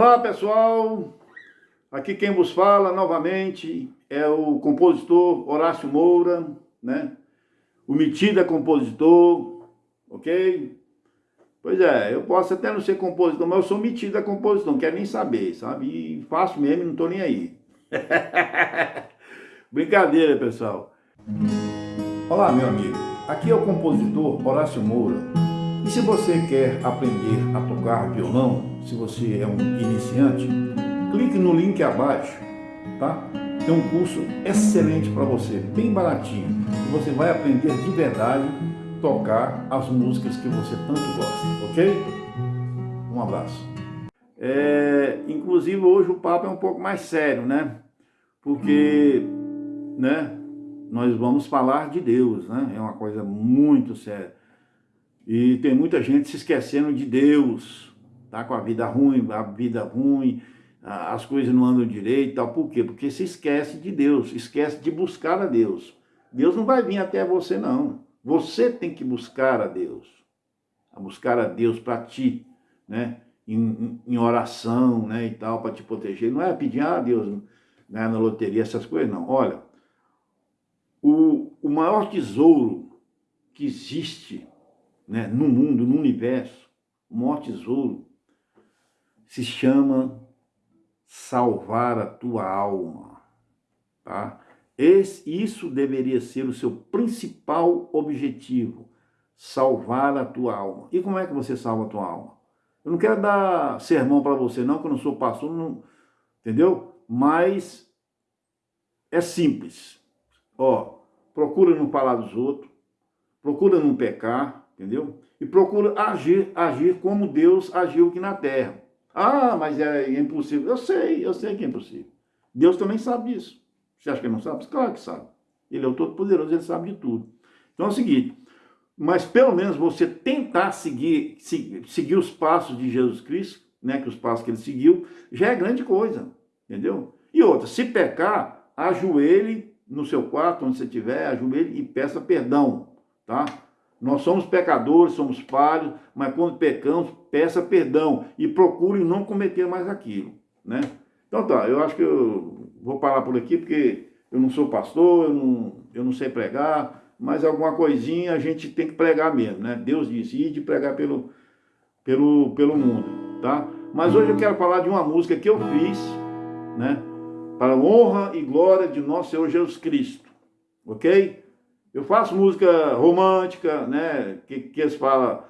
Olá pessoal, aqui quem vos fala novamente é o compositor Horácio Moura, né? O metida compositor, ok? Pois é, eu posso até não ser compositor, mas eu sou metida compositor, não quero nem saber, sabe? E faço mesmo, não tô nem aí. Brincadeira, pessoal. Olá, meu amigo. Aqui é o compositor Horácio Moura. E se você quer aprender a tocar violão, se você é um iniciante, clique no link abaixo, tá? Tem um curso excelente para você, bem baratinho. E você vai aprender de verdade tocar as músicas que você tanto gosta, ok? Um abraço. É, inclusive hoje o papo é um pouco mais sério, né? Porque, né, nós vamos falar de Deus, né? É uma coisa muito séria. E tem muita gente se esquecendo de Deus, tá com a vida ruim, a vida ruim, as coisas não andam direito tal. Por quê? Porque se esquece de Deus, esquece de buscar a Deus. Deus não vai vir até você, não. Você tem que buscar a Deus. A buscar a Deus para ti, né? Em, em, oração, né? E tal, para te proteger. Não é pedir, ah, Deus, ganhar na loteria, essas coisas, não. Olha, o, o maior tesouro que existe né, no mundo, no universo, o maior tesouro, se chama salvar a tua alma. Tá? Esse, isso deveria ser o seu principal objetivo, salvar a tua alma. E como é que você salva a tua alma? Eu não quero dar sermão para você não, que eu não sou pastor, não, entendeu? Mas é simples. Ó, procura não falar dos outros, procura não pecar, entendeu? E procura agir, agir como Deus agiu aqui na terra. Ah, mas é impossível. Eu sei, eu sei que é impossível. Deus também sabe disso. Você acha que ele não sabe? Claro que sabe. Ele é o Todo-Poderoso, ele sabe de tudo. Então é o seguinte, mas pelo menos você tentar seguir, seguir, seguir os passos de Jesus Cristo, né, que os passos que ele seguiu, já é grande coisa, entendeu? E outra, se pecar, ajoelhe no seu quarto, onde você estiver, ajoelhe e peça perdão, tá? Nós somos pecadores, somos falhos, mas quando pecamos, peça perdão e procure não cometer mais aquilo, né? Então tá, eu acho que eu vou parar por aqui, porque eu não sou pastor, eu não, eu não sei pregar, mas alguma coisinha a gente tem que pregar mesmo, né? Deus disse, ir de pregar pelo, pelo, pelo mundo, tá? Mas hoje eu quero falar de uma música que eu fiz, né? Para honra e glória de nosso Senhor Jesus Cristo, ok? Eu faço música romântica, né? Que, que eles falam.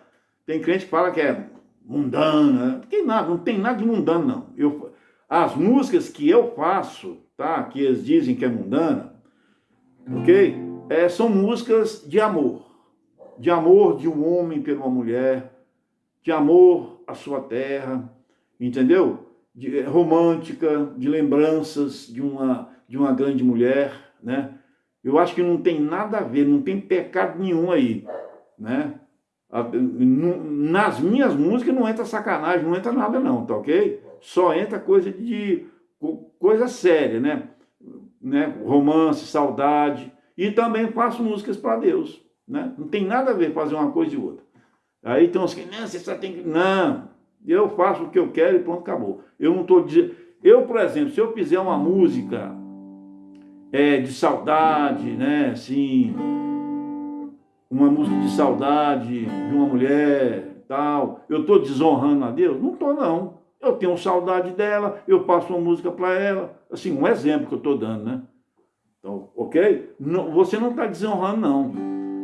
Tem crente que fala que é mundana. Não tem nada, não tem nada de mundano, não. Eu, as músicas que eu faço, tá? Que eles dizem que é mundana, ok? É, são músicas de amor. De amor de um homem por uma mulher, de amor à sua terra, entendeu? De, é, romântica, de lembranças de uma, de uma grande mulher, né? Eu acho que não tem nada a ver, não tem pecado nenhum aí, né? Nas minhas músicas não entra sacanagem, não entra nada não, tá ok? Só entra coisa de coisa séria, né? né? Romance, saudade, e também faço músicas para Deus, né? Não tem nada a ver fazer uma coisa e outra. Aí então que, não, você só tem que... Não, eu faço o que eu quero e pronto, acabou. Eu não estou dizendo... Eu, por exemplo, se eu fizer uma música é, de saudade, né? Assim, uma música de saudade de uma mulher, tal. Eu estou desonrando a Deus? Não estou, não. Eu tenho saudade dela, eu passo uma música para ela. Assim, um exemplo que eu estou dando, né? Então, ok? Não, você não está desonrando, não.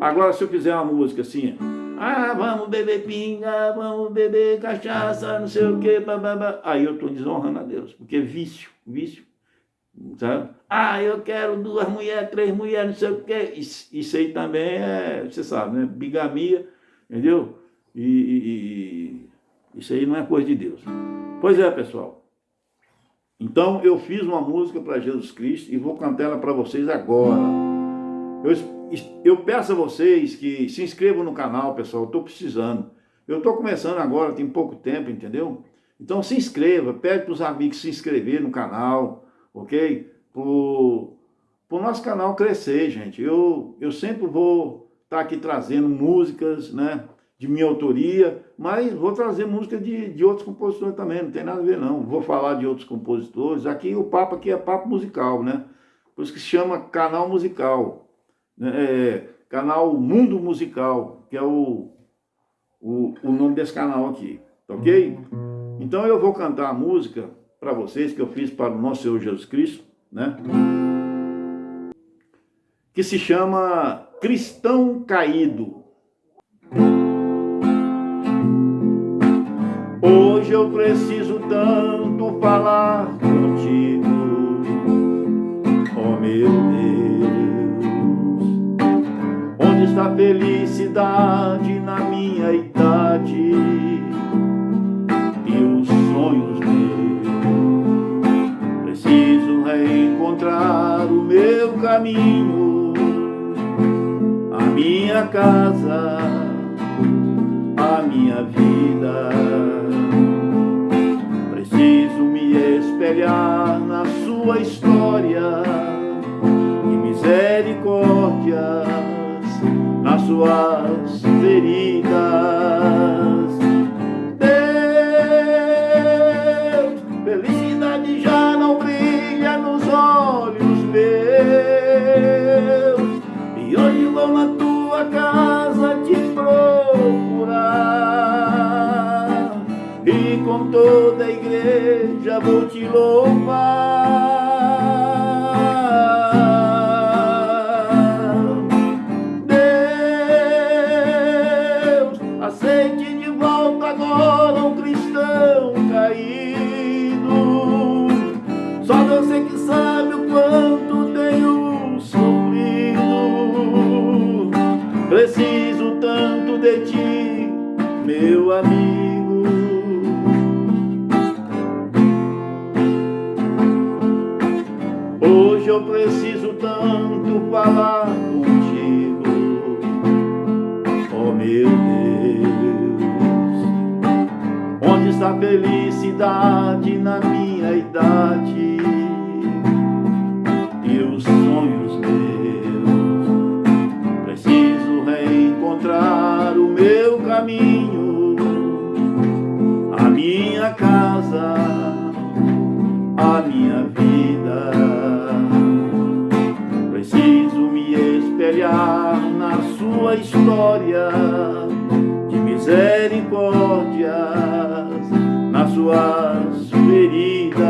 Agora, se eu fizer uma música assim, ah, vamos beber pinga, vamos beber cachaça, não sei o quê, blá, aí eu estou desonrando a Deus, porque é vício, vício Sabe? Ah, eu quero duas mulheres, três mulheres, não sei o quê. Isso, isso aí também é, você sabe, né? Bigamia, entendeu? E, e, e, isso aí não é coisa de Deus. Pois é, pessoal. Então, eu fiz uma música para Jesus Cristo e vou cantar ela para vocês agora. Eu, eu peço a vocês que se inscrevam no canal, pessoal. Eu estou precisando. Eu estou começando agora, tem pouco tempo, entendeu? Então, se inscreva. Pede para os amigos se inscrever no canal ok? Para o nosso canal crescer, gente. Eu, eu sempre vou estar tá aqui trazendo músicas, né? de minha autoria, mas vou trazer música de, de outros compositores também, não tem nada a ver não. Vou falar de outros compositores. Aqui o papo aqui é papo musical, né? Por isso que se chama canal musical. Né? É, canal Mundo Musical, que é o, o, o nome desse canal aqui, tá ok? Então eu vou cantar a música para vocês que eu fiz para o nosso Senhor Jesus Cristo, né? Que se chama Cristão Caído. Hoje eu preciso tanto falar contigo, oh meu Deus. Onde está a felicidade na minha idade caminho, a minha casa, a minha vida espelhar na sua história de misericórdias nas suas feridas. Toda a igreja vou te louvar. Deus, aceite de volta agora um cristão caído. Só você que sabe o quanto tenho sofrido. Preciso tanto de ti, meu amigo. Onde está a felicidade na minha idade e os sonhos meus? Preciso reencontrar o meu caminho, a minha casa, a minha suas feridas.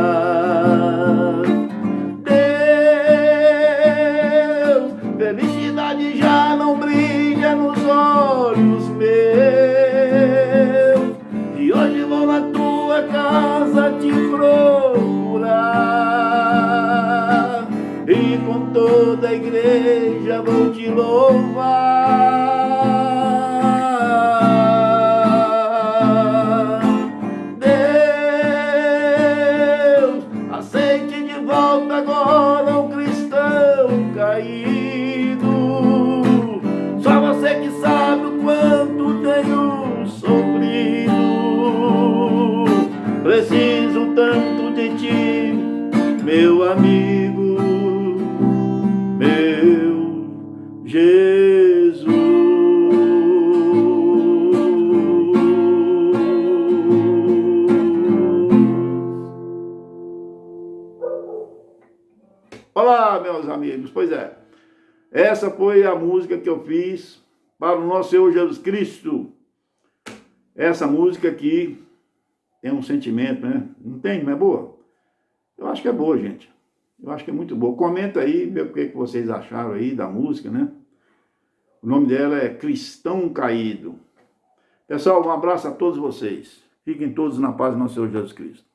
Deus, felicidade já não brilha nos olhos meus e hoje vou na tua casa te procurar e com toda a igreja vou te louvar. Que sabe o quanto tenho sofrido. Preciso tanto de ti, meu amigo. Jesus. Olá, meus amigos. Pois é, essa foi a música que eu fiz para o nosso Senhor Jesus Cristo. Essa música aqui tem um sentimento, né? Não tem? Não é boa? Eu acho que é boa, gente. Eu acho que é muito boa. Comenta aí, vê o que vocês acharam aí da música, né? O nome dela é Cristão Caído. Pessoal, um abraço a todos vocês. Fiquem todos na paz do nosso Senhor Jesus Cristo.